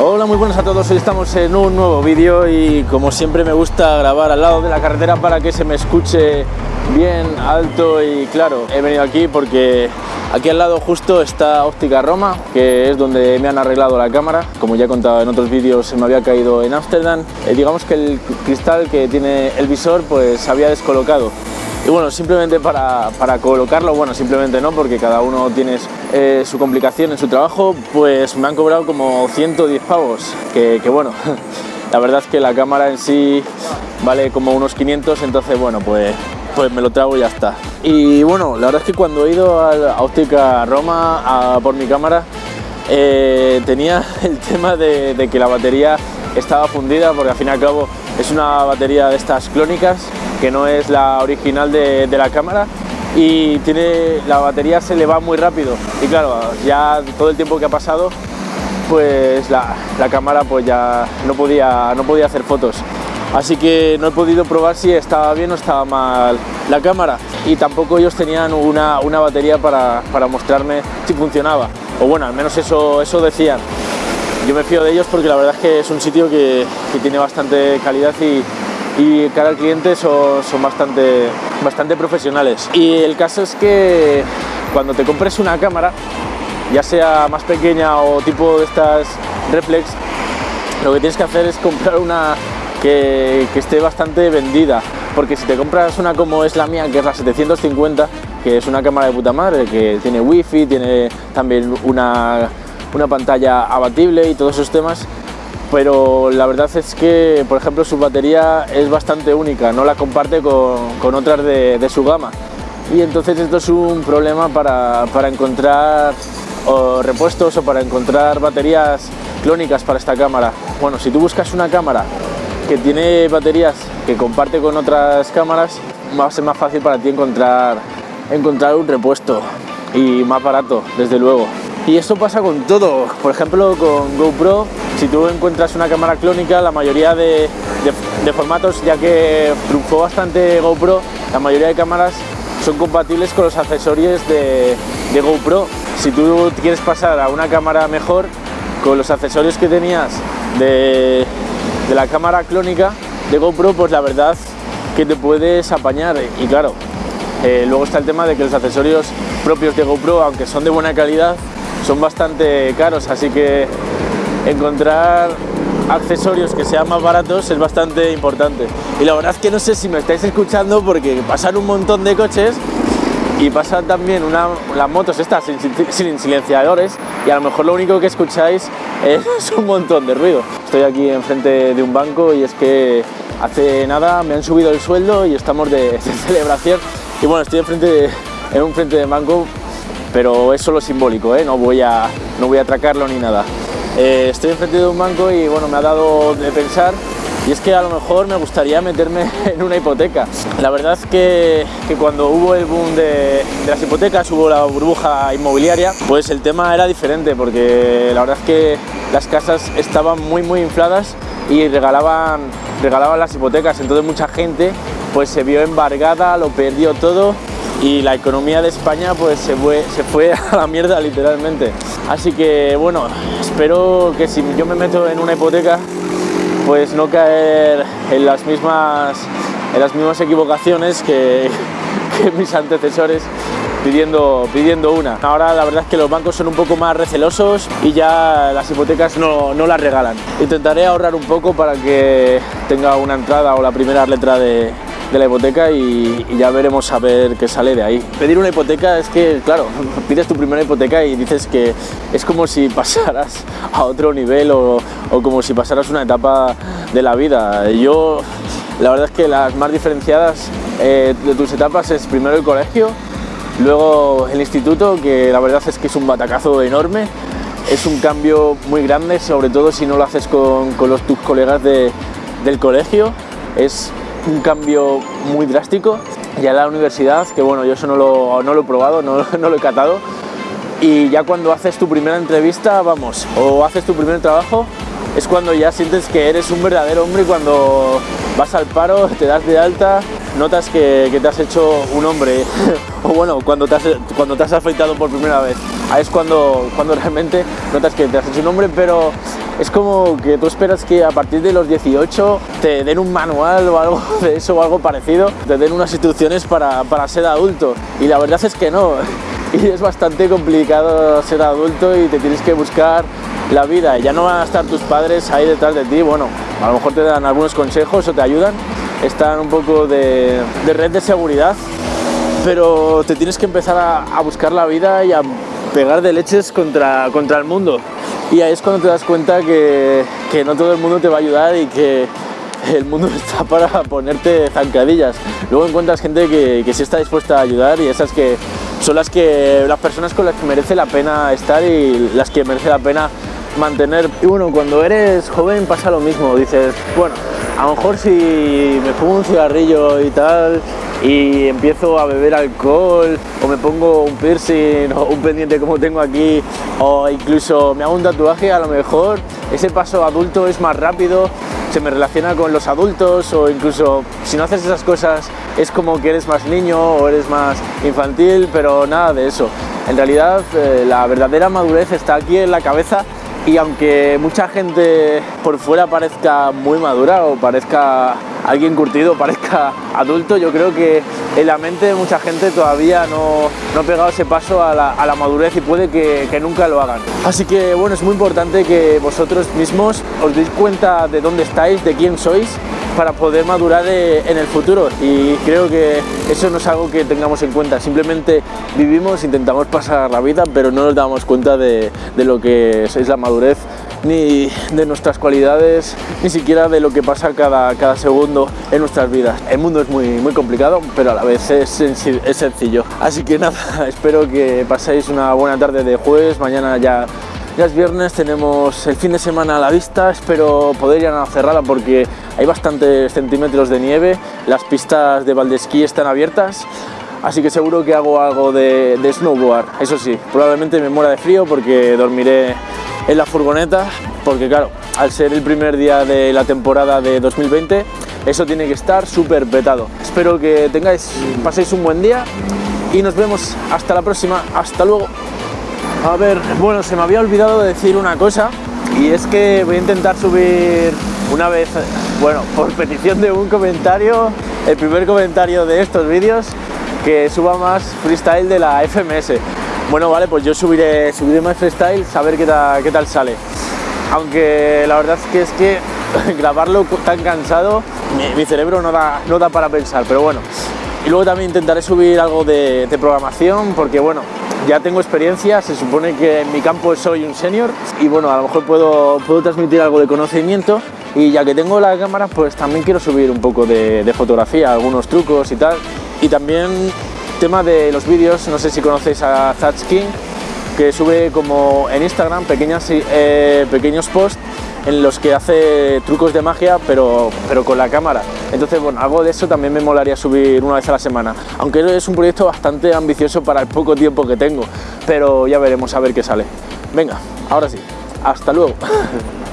Hola, muy buenas a todos. Hoy estamos en un nuevo vídeo y como siempre me gusta grabar al lado de la carretera para que se me escuche bien alto y claro. He venido aquí porque aquí al lado justo está Óptica Roma, que es donde me han arreglado la cámara. Como ya he contado en otros vídeos, se me había caído en Ámsterdam. Eh, digamos que el cristal que tiene el visor pues había descolocado. Y bueno, simplemente para, para, colocarlo, bueno, simplemente no, porque cada uno tiene eh, su complicación en su trabajo, pues me han cobrado como 110 pavos, que, bueno, la verdad es que la cámara en sí vale como unos 500, entonces bueno, pues, pues me lo trago y ya está. Y bueno, la verdad es que cuando he ido a la óptica Roma a por mi cámara, eh, tenía el tema de que la batería estaba fundida, porque al fin y al cabo es una batería de estas clónicas que no es la original de, de, la cámara y tiene la batería se le va muy rápido. Y claro ya todo el tiempo que ha pasado pues la, la, cámara pues ya no podía no podía hacer fotos. Así que no he podido probar si estaba bien o estaba mal la cámara. Y tampoco ellos tenían una, una batería para, para mostrarme si funcionaba. O bueno al menos eso eso decían. Yo me fío de ellos porque la verdad es que es un sitio que, que tiene bastante calidad y, y cara al cliente son, son, bastante, bastante profesionales. Y el caso es que cuando te compres una cámara, ya sea más pequeña o tipo de estas reflex, lo que tienes que hacer es comprar una que, que esté bastante vendida. Porque si te compras una como es la mía, que es la 750, que es una cámara de puta madre, que tiene wifi, tiene también una, una pantalla abatible y todos esos temas, pero la verdad es que, por ejemplo, su batería es bastante única, no la comparte con, con otras de, su gama. Y entonces esto es un problema para, para encontrar repuestos o para encontrar baterías clónicas para esta cámara. Bueno, si tú buscas una cámara que tiene baterías que comparte con otras cámaras, va a ser más fácil para ti encontrar, encontrar un repuesto y más barato, desde luego. Y esto pasa con todo, por ejemplo con GoPro, si tú encuentras una cámara clónica, la mayoría de, formatos, ya que triunfó bastante GoPro, la mayoría de cámaras son compatibles con los accesorios de, GoPro. Si tú quieres pasar a una cámara mejor, con los accesorios que tenías de, de la cámara clónica de GoPro, pues la verdad que te puedes apañar. Y claro, eh, luego está el tema de que los accesorios propios de GoPro, aunque son de buena calidad, son bastante caros, así que encontrar accesorios que sean más baratos es bastante importante. Y la verdad es que no sé si me estáis escuchando porque pasan un montón de coches y pasan también una, las motos estas sin, silenciadores y a lo mejor lo único que escucháis es un montón de ruido. Estoy aquí enfrente de un banco y es que hace nada me han subido el sueldo y estamos de, de celebración y bueno, estoy enfrente de, en un frente de banco pero es solo simbólico, ¿eh? no, voy a, no voy a atracarlo ni nada. Eh, estoy enfrente de un banco y bueno, me ha dado de pensar y es que a lo mejor me gustaría meterme en una hipoteca. La verdad es que, cuando hubo el boom de, de, las hipotecas, hubo la burbuja inmobiliaria, pues el tema era diferente porque la verdad es que las casas estaban muy muy infladas y regalaban, regalaban las hipotecas, entonces mucha gente pues se vio embargada, lo perdió todo y la economía de España pues se fue, se fue a la mierda literalmente. Así que bueno, espero que si yo me meto en una hipoteca pues no caer en las mismas, en las mismas equivocaciones que, mis antecesores pidiendo, pidiendo una. Ahora la verdad es que los bancos son un poco más recelosos y ya las hipotecas no, no las regalan. Intentaré ahorrar un poco para que tenga una entrada o la primera letra de, de la hipoteca y, ya veremos a ver qué sale de ahí. Pedir una hipoteca es que, claro, pides tu primera hipoteca y dices que es como si pasaras a otro nivel o, o como si pasaras una etapa de la vida. Yo, la verdad es que las más diferenciadas eh, de tus etapas es primero el colegio, luego el instituto, que la verdad es que es un batacazo enorme, es un cambio muy grande, sobre todo si no lo haces con, con los, tus colegas de, del colegio, es un cambio muy drástico. Ya la universidad, que bueno, yo eso no lo, no lo he probado, no, no, lo he catado, y ya cuando haces tu primera entrevista, vamos, o haces tu primer trabajo, es cuando ya sientes que eres un verdadero hombre cuando vas al paro, te das de alta, notas que, te has hecho un hombre, o bueno, cuando te has, cuando te has afeitado por primera vez, ahí es cuando, cuando realmente notas que te has hecho un hombre, pero es como que tú esperas que a partir de los 18 te den un manual o algo de eso o algo parecido, te den unas instrucciones para, para ser adulto, y la verdad es que no, y es bastante complicado ser adulto y te tienes que buscar la vida, ya no van a estar tus padres ahí detrás de ti, bueno, a lo mejor te dan algunos consejos o te ayudan, están un poco de, red de seguridad, pero te tienes que empezar a, buscar la vida y a pegar de leches contra, contra el mundo. Y ahí es cuando te das cuenta que, que no todo el mundo te va a ayudar y que el mundo está para ponerte zancadillas. Luego encuentras gente que, que sí está dispuesta a ayudar y esas que son las, que, las personas con las que merece la pena estar y las que merece la pena mantener. Y bueno, cuando eres joven pasa lo mismo, dices, bueno, a lo mejor si me pongo un cigarrillo y tal y empiezo a beber alcohol o me pongo un piercing o un pendiente como tengo aquí o incluso me hago un tatuaje, a lo mejor ese paso adulto es más rápido, se me relaciona con los adultos o incluso si no haces esas cosas es como que eres más niño o eres más infantil, pero nada de eso. En realidad eh, la verdadera madurez está aquí en la cabeza y aunque mucha gente por fuera parezca muy madura o parezca alguien curtido, parezca adulto, yo creo que en la mente de mucha gente todavía no, no ha pegado ese paso a la, madurez y puede que, nunca lo hagan. Así que bueno, es muy importante que vosotros mismos os deis cuenta de dónde estáis, de quién sois para poder madurar en el futuro y creo que eso no es algo que tengamos en cuenta, simplemente vivimos, intentamos pasar la vida pero no nos damos cuenta de, lo que es, la madurez ni de nuestras cualidades, ni siquiera de lo que pasa cada, cada segundo en nuestras vidas. El mundo es muy, muy complicado, pero a la vez es, es sencillo. Así que nada, espero que paséis una buena tarde de jueves, mañana ya ya es viernes, tenemos el fin de semana a la vista, espero poder ir a cerrada porque hay bastantes centímetros de nieve, las pistas de Valdesquí están abiertas, así que seguro que hago algo de, snowboard. Eso sí, probablemente me muera de frío porque dormiré en la furgoneta, porque claro, al ser el primer día de la temporada de 2020, eso tiene que estar súper petado. Espero que tengáis, paséis un buen día y nos vemos hasta la próxima. Hasta luego. A ver, bueno, se me había olvidado de decir una cosa y es que voy a intentar subir una vez, bueno, por petición de un comentario, el primer comentario de estos vídeos, que suba más freestyle de la FMS. Bueno, vale, pues yo subiré, subiré más freestyle, saber qué, qué tal sale. Aunque la verdad es que es que grabarlo tan cansado, mi, cerebro no da, no da para pensar, pero bueno. Y luego también intentaré subir algo de, de programación, porque bueno, ya tengo experiencia, se supone que en mi campo soy un senior y bueno, a lo mejor puedo, puedo transmitir algo de conocimiento y ya que tengo la cámara pues también quiero subir un poco de, fotografía, algunos trucos y tal y también tema de los vídeos, no sé si conocéis a King que sube como en Instagram pequeñas, eh, pequeños posts en los que hace trucos de magia, pero, pero con la cámara. Entonces, bueno, algo de eso también me molaría subir una vez a la semana, aunque es un proyecto bastante ambicioso para el poco tiempo que tengo, pero ya veremos a ver qué sale. Venga, ahora sí, hasta luego.